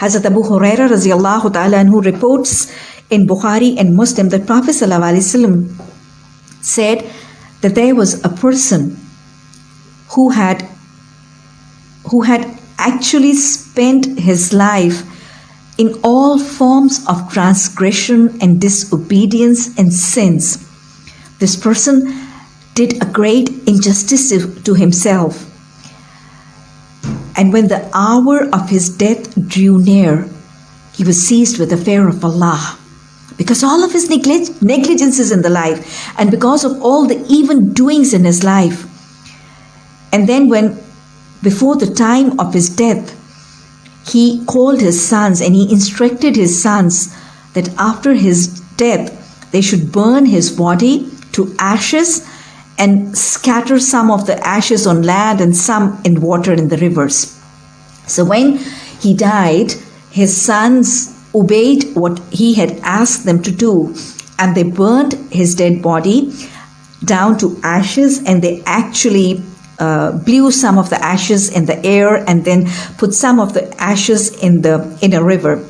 Hazrat Abu Huraira radiallahu ta'ala anhu reports in Bukhari and Muslim that Prophet said that there was a person who had who had actually spent his life in all forms of transgression and disobedience and sins. This person did a great injustice to himself. And when the hour of his death drew near, he was seized with the fear of Allah because all of his neglig- negligences in the life and because of all the evil doings in his life. And then, when before the time of his death, he called his sons and he instructed his sons that after his death, they should burn his body to ashes and scatter some of the ashes on land and some in water in the rivers. So when he died, his sons obeyed what he had asked them to do, and they burned his dead body down to ashes, and they actually uh, blew some of the ashes in the air and then put some of the ashes in the in a river.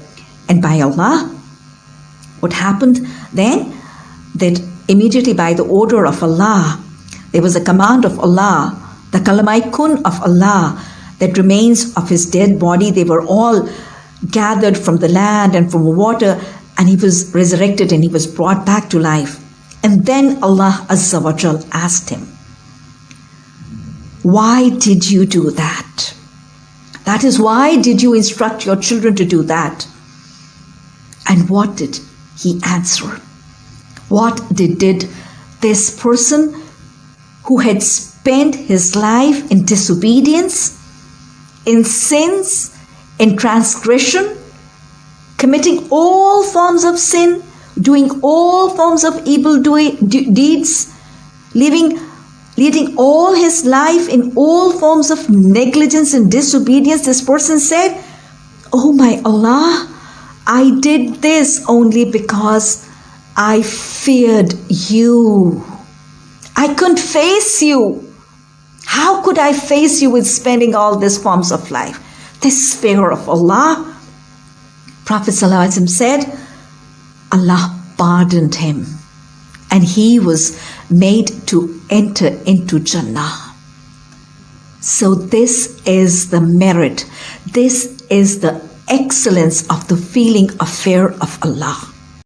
And by Allah, what happened then? That immediately by the order of Allah, there was a command of Allah, the kalamai kun of Allah, that remains of his dead body. They were all gathered from the land and from water, and he was resurrected and he was brought back to life. And then Allah Azza wa Jal asked him, Why did you do that? That is why did you instruct your children to do that? And what did he answer? What did, did this person who had spent his life in disobedience, in sins, in transgression, committing all forms of sin, doing all forms of evil deeds, living leading all his life in all forms of negligence and disobedience, this person said, Oh my Allah, I did this only because I feared you. I couldn't face you. How could I face you with spending all these forms of life? This fear of Allah. Prophet said, Allah pardoned him and he was made to enter into Jannah. So, this is the merit, this is the excellence of the feeling of fear of Allah.